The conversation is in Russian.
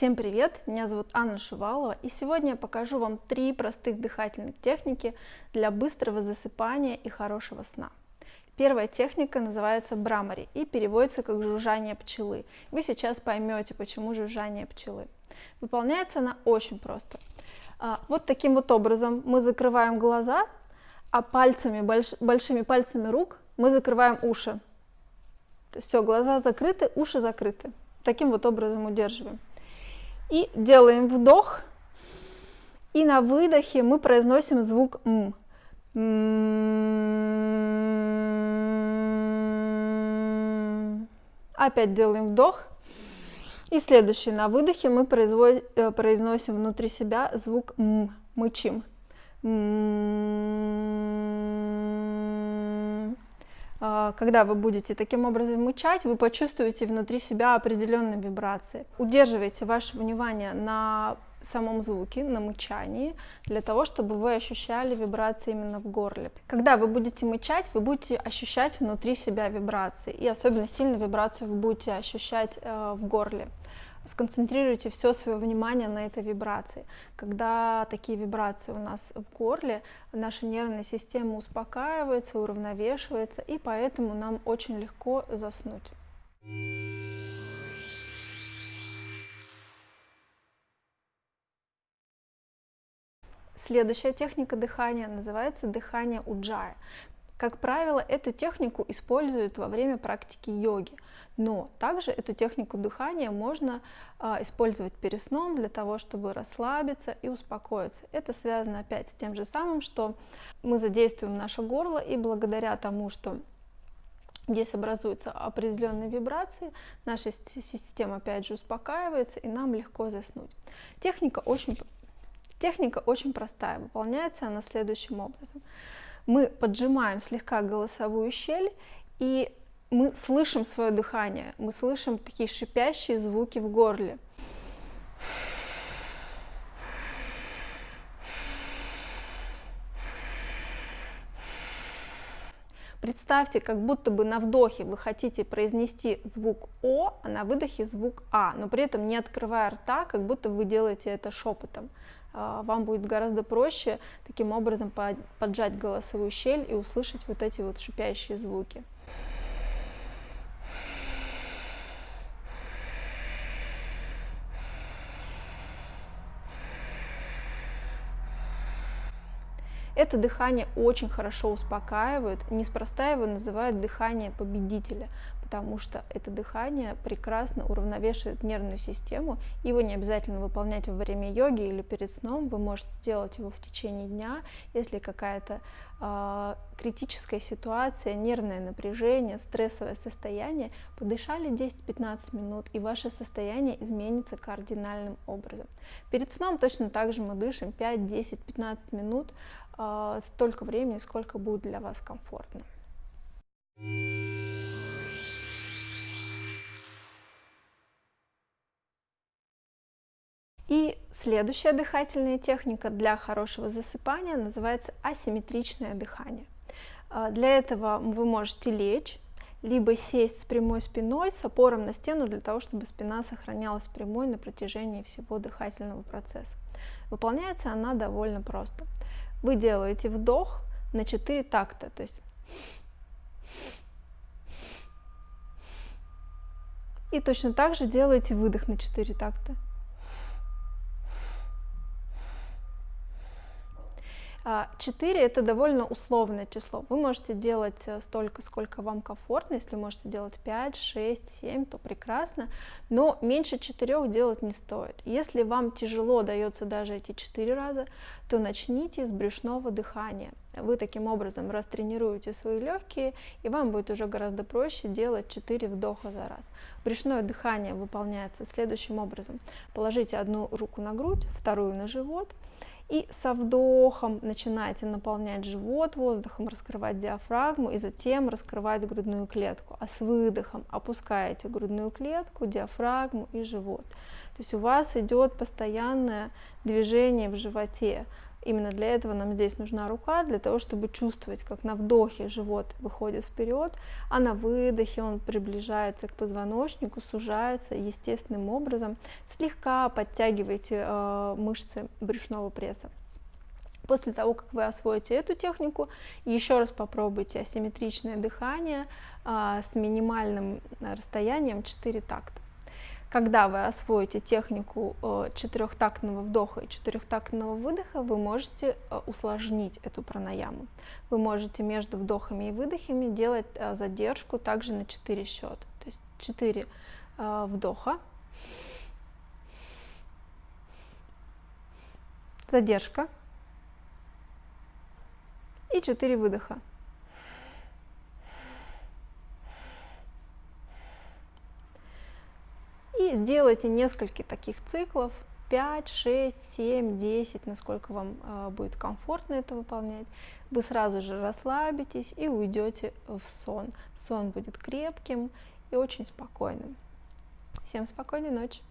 Всем привет! Меня зовут Анна Шувалова, и сегодня я покажу вам три простых дыхательных техники для быстрого засыпания и хорошего сна. Первая техника называется брамари и переводится как жужжание пчелы. Вы сейчас поймете, почему жужжание пчелы. Выполняется она очень просто. А, вот таким вот образом мы закрываем глаза, а пальцами, больш, большими пальцами рук мы закрываем уши. То есть все, глаза закрыты, уши закрыты. Таким вот образом удерживаем. И делаем вдох. И на выдохе мы произносим звук М. Опять делаем вдох. И следующий на выдохе мы э, произносим внутри себя звук М. Мычим. А, когда вы будете таким образом мычать, вы почувствуете внутри себя определенные вибрации. Удерживайте ваше внимание на самом звуке, на мычании, для того, чтобы вы ощущали вибрации именно в горле. Когда вы будете мычать, вы будете ощущать внутри себя вибрации, и особенно сильно вибрацию вы будете ощущать э, в горле сконцентрируйте все свое внимание на этой вибрации. Когда такие вибрации у нас в горле, наша нервная система успокаивается, уравновешивается, и поэтому нам очень легко заснуть. Следующая техника дыхания называется дыхание уджая. Как правило, эту технику используют во время практики йоги, но также эту технику дыхания можно а, использовать перед сном для того, чтобы расслабиться и успокоиться. Это связано опять с тем же самым, что мы задействуем наше горло, и благодаря тому, что здесь образуются определенные вибрации, наша система опять же успокаивается, и нам легко заснуть. Техника очень, техника очень простая, выполняется она следующим образом мы поджимаем слегка голосовую щель, и мы слышим свое дыхание, мы слышим такие шипящие звуки в горле. Представьте, как будто бы на вдохе вы хотите произнести звук О, а на выдохе звук А, но при этом не открывая рта, как будто вы делаете это шепотом. А, вам будет гораздо проще таким образом поджать голосовую щель и услышать вот эти вот шипящие звуки. Это дыхание очень хорошо успокаивает, неспроста его называют дыхание победителя, потому что это дыхание прекрасно уравновешивает нервную систему. Его не обязательно выполнять во время йоги или перед сном, вы можете делать его в течение дня, если какая-то э, критическая ситуация, нервное напряжение, стрессовое состояние, подышали 10-15 минут, и ваше состояние изменится кардинальным образом. Перед сном точно так же мы дышим 5, 10, 15 минут, столько времени, сколько будет для вас комфортно. И следующая дыхательная техника для хорошего засыпания называется асимметричное дыхание. А, для этого вы можете лечь, либо сесть с прямой спиной, с опором на стену, для того, чтобы спина сохранялась прямой на протяжении всего дыхательного процесса. Выполняется она довольно просто. Вы делаете вдох на 4 такта, то есть и точно так же делаете выдох на 4 такта. 4 а, это довольно условное число. Вы можете делать э, столько, сколько вам комфортно. Если можете делать 5, 6, 7, то прекрасно. Но меньше 4 делать не стоит. Если вам тяжело дается даже эти 4 раза, то начните с брюшного дыхания. Вы таким образом растренируете свои легкие, и вам будет уже гораздо проще делать 4 вдоха за раз. Брюшное дыхание выполняется следующим образом. Положите одну руку на грудь, вторую на живот, и со вдохом начинаете наполнять живот воздухом, раскрывать диафрагму и затем раскрывать грудную клетку. А с выдохом опускаете грудную клетку, диафрагму и живот. То есть у вас идет постоянное движение в животе. Именно для этого нам здесь нужна рука, для того, чтобы чувствовать, как на вдохе живот выходит вперед, а на выдохе он приближается к позвоночнику, сужается естественным образом. Слегка подтягивайте э, мышцы брюшного пресса. После того, как вы освоите эту технику, еще раз попробуйте асимметричное дыхание а, с минимальным расстоянием 4 такта. Когда вы освоите технику э, четырехтактного вдоха и четырехтактного выдоха, вы можете э, усложнить эту пранаяму. Вы можете между вдохами и выдохами делать э, задержку также на 4 счета. То есть 4 вдоха, задержка и 4 выдоха. Сделайте несколько таких циклов, 5, 6, 7, 10, насколько вам э, будет комфортно это выполнять. Вы сразу же расслабитесь и уйдете в сон. Сон будет крепким и очень спокойным. Всем спокойной ночи!